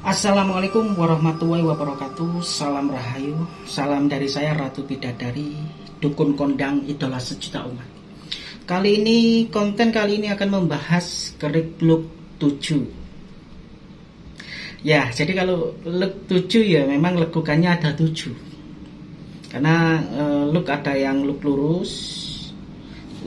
Assalamualaikum warahmatullahi wabarakatuh. Salam Rahayu Salam dari saya Ratu Bidadari Dukun kondang idola sejuta umat. Kali ini konten kali ini akan membahas kerik look 7 Ya jadi kalau look 7 ya memang lekukannya ada 7 Karena e, look ada yang look lurus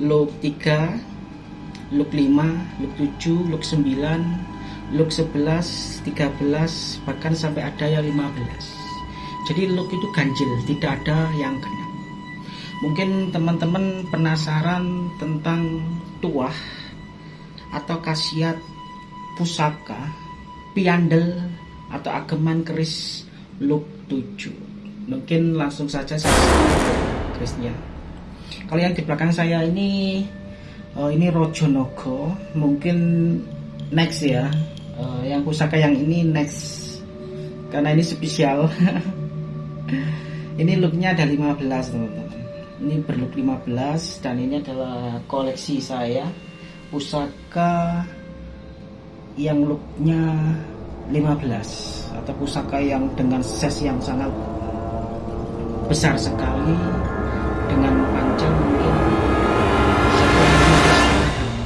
Look 3 Look 5 Look 7 Look 9 look 11, 13, bahkan sampai ada yang 15 jadi look itu ganjil, tidak ada yang genap. Mungkin teman-teman penasaran tentang tuah atau khasiat pusaka piandel atau ageman keris look 7 mungkin langsung saja saya kerisnya. Kalau yang di belakang saya ini oh ini Rojonogo mungkin next ya. Uh, yang pusaka yang ini next. Karena ini spesial. Ini looknya ada 15 teman-teman. Ini berlook 15 dan ini adalah koleksi saya. Pusaka yang looknya 15 atau pusaka yang dengan ses yang sangat besar sekali dengan panjang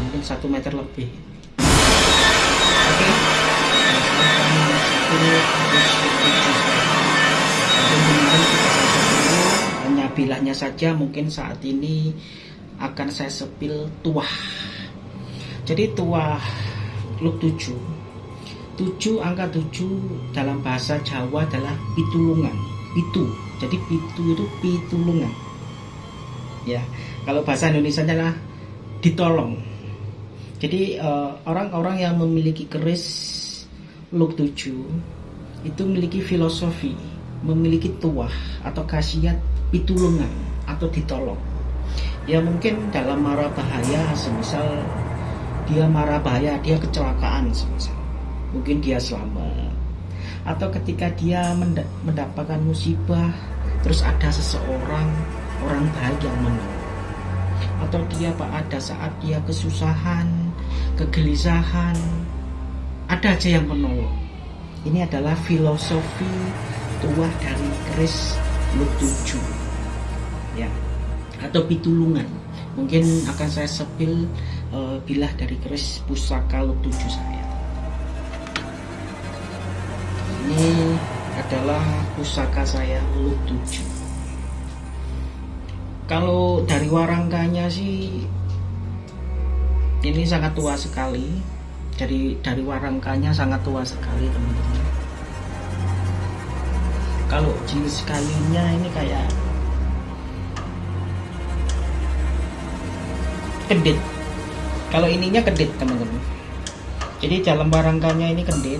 mungkin satu meter lebih hanya bilahnya saja mungkin saat ini akan saya sepil tuah. Jadi tuah look 7 7 angka 7 dalam bahasa Jawa adalah pitulungan. Pitu. Jadi pitu itu pitulungan. Ya kalau bahasa Indonesia adalah ditolong. Jadi eh, orang-orang uh, yang memiliki keris Look 7 itu memiliki filosofi, memiliki tuah atau khasiat pitulungan atau ditolong. Ya mungkin dalam marah bahaya, semisal dia marah bahaya, dia kecelakaan semisal. Mungkin dia selamat. Atau ketika dia mendapatkan musibah, terus ada seseorang, orang baik yang menolong. Atau dia pak ada saat dia kesusahan, kegelisahan, ada aja yang menolong ini adalah filosofi tuah dari keris lutuju ya. Atau pitulungan. Mungkin akan saya sepil uh, bilah dari keris pusaka lutuju saya. Ini adalah pusaka saya lutuju kalau dari warangkanya sih ini sangat tua sekali dari dari warangkanya sangat tua sekali teman-teman. Kalau jenis kayunya ini kayak kedit. Kalau ininya kedit teman-teman. Jadi dalam warangkanya ini kedit.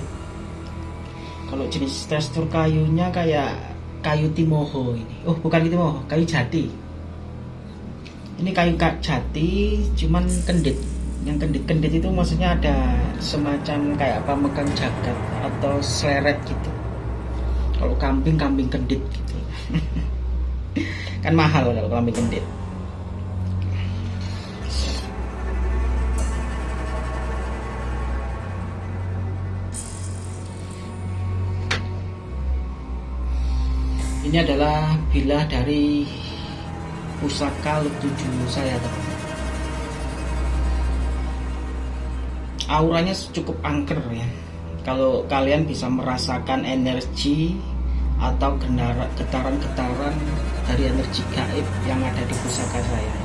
Kalau jenis tekstur kayunya kayak kayu timoho ini. Oh bukan timoho kayu jati. Ini kayu jati cuman kendit yang kendit-kendit itu maksudnya ada semacam kayak apa megang jagat atau seleret gitu. Kalau kambing kambing kendit gitu. Kan mahal kalau kambing kendit. Ini adalah bilah dari pusaka tujuh saya teman auranya cukup angker ya. Kalau kalian bisa merasakan energi atau getaran-getaran dari energi gaib yang ada di pusaka saya.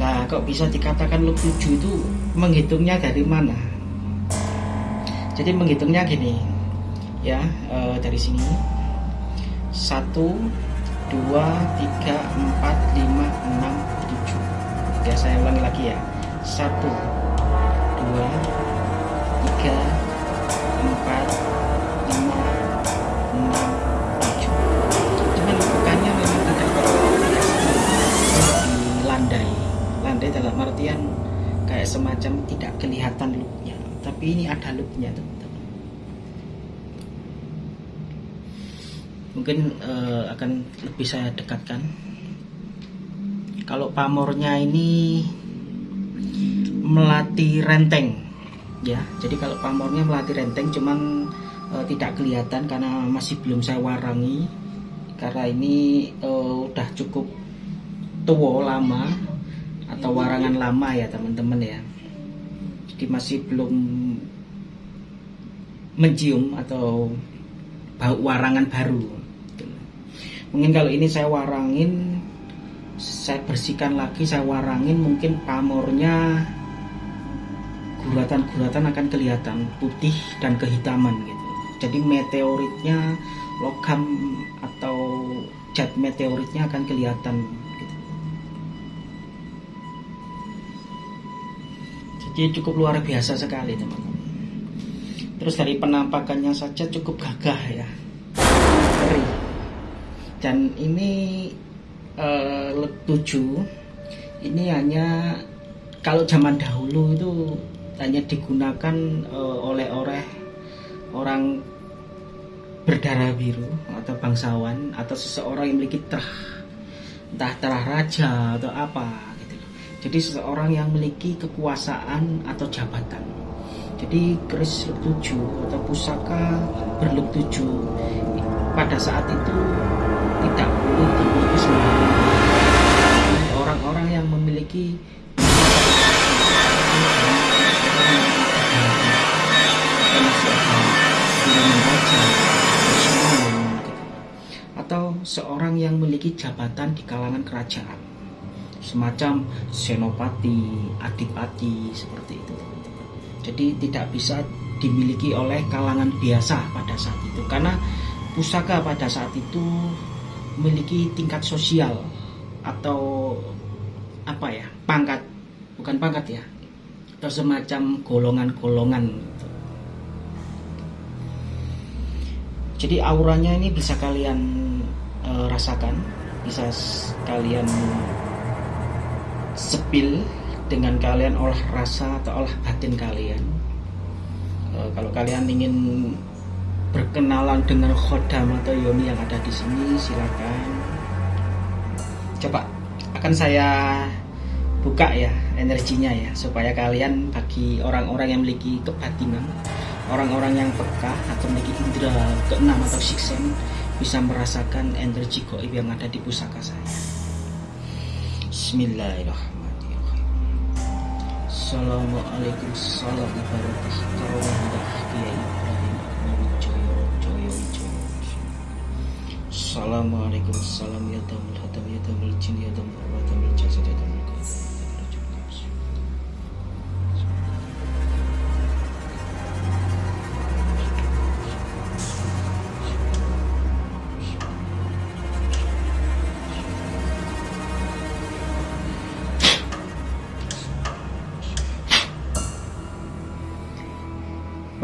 Nah kok bisa dikatakan look 7 itu menghitungnya dari mana? Jadi menghitungnya gini ya e, dari sini. Satu dua tiga empat lima enam tujuh. Ya saya ulangi lagi ya. Satu dua tiga empat lima enam tujuh. Cuman bukannya memang tidak di landai landai dalam artian kayak semacam tidak kelihatan looknya. Tapi ini ada looknya teman-teman. Mungkin uh, akan lebih saya dekatkan. Kalau pamornya ini melatih renteng. Ya jadi kalau pamornya melatih renteng cuman uh, tidak kelihatan karena masih belum saya warangi. Karena ini uh, udah cukup tua lama atau warangan lama ya teman-teman ya. Jadi masih belum mencium atau bau warangan baru. Mungkin kalau ini saya warangin saya bersihkan lagi saya warangin mungkin pamornya guratan-guratan akan kelihatan putih dan kehitaman gitu. Jadi meteoritnya logam atau cat meteoritnya akan kelihatan gitu. jadi cukup luar biasa sekali teman-teman. Terus dari penampakannya saja cukup gagah ya. Dan ini uh, eh, 7 ini hanya kalau zaman dahulu itu hanya digunakan uh, oleh oleh orang berdarah biru atau bangsawan atau seseorang yang memiliki terah entah terah raja atau apa gitu Jadi seseorang yang memiliki kekuasaan atau jabatan. Jadi keris tujuh atau pusaka berluk tujuh pada saat itu tidak boleh dimiliki sembarangan. Orang-orang yang memiliki atau seorang yang memiliki jabatan di kalangan kerajaan. Semacam senopati, adipati seperti itu. Jadi tidak bisa dimiliki oleh kalangan biasa pada saat itu. Karena pusaka pada saat itu memiliki tingkat sosial atau apa ya pangkat. Bukan pangkat ya. Atau semacam golongan-golongan jadi auranya ini bisa kalian uh, rasakan bisa kalian sepil dengan kalian olah rasa atau olah batin kalian. Uh, kalau kalian ingin berkenalan dengan khodam atau yoni yang ada di sini silakan. Coba akan saya buka ya energinya ya supaya kalian bagi orang-orang yang memiliki kebatinan orang-orang yang peka atau memiliki indera keenam atau siksen bisa merasakan energi goib yang ada di pusaka saya. Bismillahirrahmanirrahim. Assalamualaikum salam barakatuh Kiai Ibrahim Wijoyo Joyo Wijoyo. Assalamualaikum tamul tamul jasad ya tamul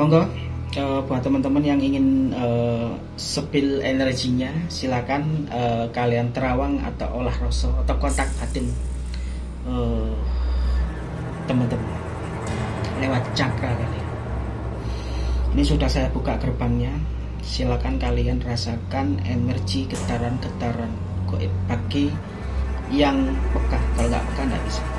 monggo. Uh, buat teman-teman yang ingin uh, sepil energinya silakan uh, kalian terawang atau olah rasa atau kontak batin teman-teman uh, lewat cakra kalian ini sudah saya buka gerbangnya. Silakan kalian rasakan energi getaran-getaran goib bagi yang peka. Kalau nggak peka nggak bisa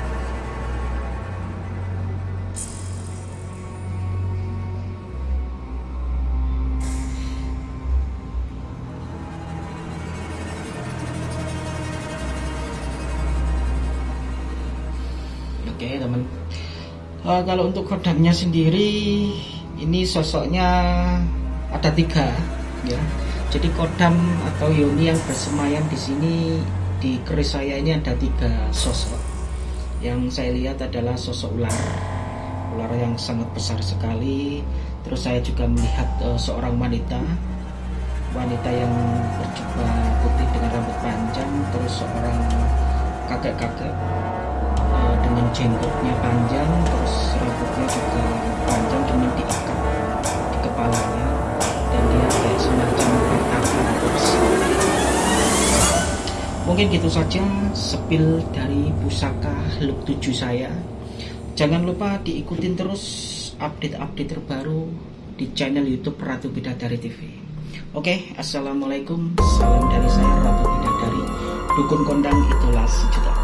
uh, kalau untuk kodamnya sendiri ini sosoknya ada tiga ya. Jadi kodam atau yoni yang bersemayam di sini di keris saya ini ada tiga sosok. Yang saya lihat adalah sosok ular. Ular yang sangat besar sekali. Terus saya juga melihat uh, seorang wanita. Wanita yang berjubah putih dengan rambut panjang terus seorang kakek-kakek dengan jenggotnya panjang terus rambutnya juga panjang dengan diikat di kepalanya. Dan dia kayak semacam bertapa mungkin gitu saja sepil dari pusaka look 7 saya. Jangan lupa diikutin terus update-update terbaru di channel youtube Ratu Bidadari TV Oke, Assalamualaikum. Salam dari saya Ratu Bidadari. Dukun kondang itulah sejuta